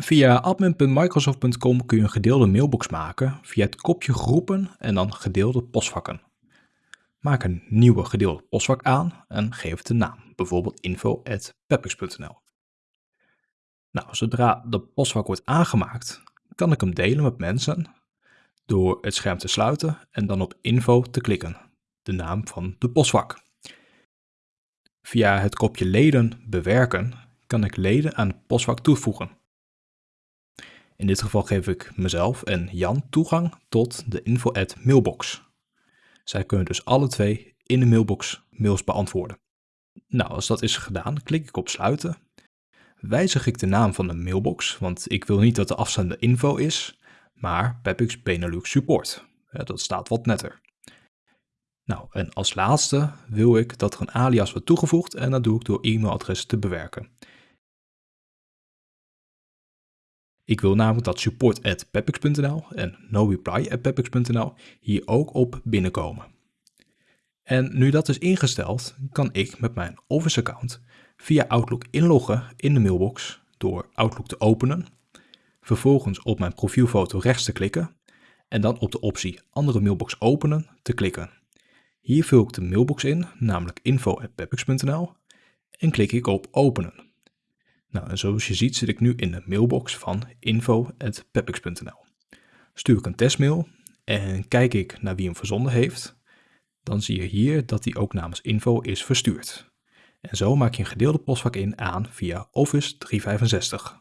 Via admin.microsoft.com kun je een gedeelde mailbox maken via het kopje groepen en dan gedeelde postvakken. Maak een nieuwe gedeelde postvak aan en geef het een naam, bijvoorbeeld info.peppix.nl. Nou, zodra de postvak wordt aangemaakt, kan ik hem delen met mensen door het scherm te sluiten en dan op info te klikken, de naam van de postvak. Via het kopje leden bewerken kan ik leden aan het postvak toevoegen. In dit geval geef ik mezelf en Jan toegang tot de info@mailbox. mailbox. Zij kunnen dus alle twee in de mailbox mails beantwoorden. Nou, als dat is gedaan, klik ik op sluiten. Wijzig ik de naam van de mailbox, want ik wil niet dat de afzender info is, maar Pepix Benelux Support. dat staat wat netter. Nou, en als laatste wil ik dat er een alias wordt toegevoegd en dat doe ik door e-mailadres te bewerken. Ik wil namelijk dat support.pepix.nl en noreply.pepix.nl hier ook op binnenkomen. En nu dat is ingesteld, kan ik met mijn Office account via Outlook inloggen in de mailbox door Outlook te openen, vervolgens op mijn profielfoto rechts te klikken en dan op de optie andere mailbox openen te klikken. Hier vul ik de mailbox in, namelijk info.pepix.nl en klik ik op openen. Nou, en zoals je ziet zit ik nu in de mailbox van info.pepix.nl. Stuur ik een testmail en kijk ik naar wie hem verzonden heeft, dan zie je hier dat die ook namens info is verstuurd. En zo maak je een gedeelde postvak in aan via Office 365.